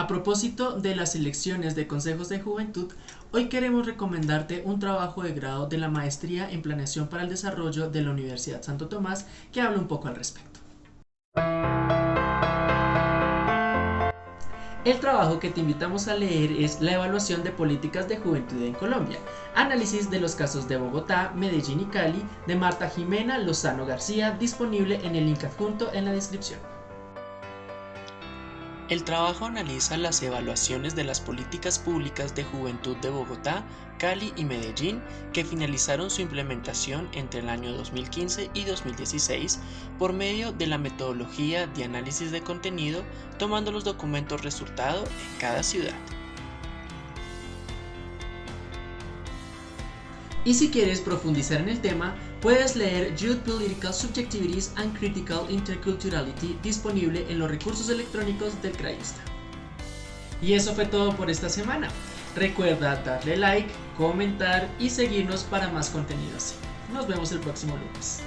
A propósito de las elecciones de consejos de juventud, hoy queremos recomendarte un trabajo de grado de la Maestría en Planeación para el Desarrollo de la Universidad Santo Tomás que habla un poco al respecto. El trabajo que te invitamos a leer es La evaluación de políticas de juventud en Colombia, análisis de los casos de Bogotá, Medellín y Cali, de Marta Jimena Lozano García, disponible en el link adjunto en la descripción. El trabajo analiza las evaluaciones de las políticas públicas de juventud de Bogotá, Cali y Medellín que finalizaron su implementación entre el año 2015 y 2016 por medio de la metodología de análisis de contenido tomando los documentos resultado en cada ciudad. Y si quieres profundizar en el tema, puedes leer Youth Political Subjectivities and Critical Interculturality disponible en los recursos electrónicos del CRAISTA. Y eso fue todo por esta semana. Recuerda darle like, comentar y seguirnos para más contenido así. Nos vemos el próximo lunes.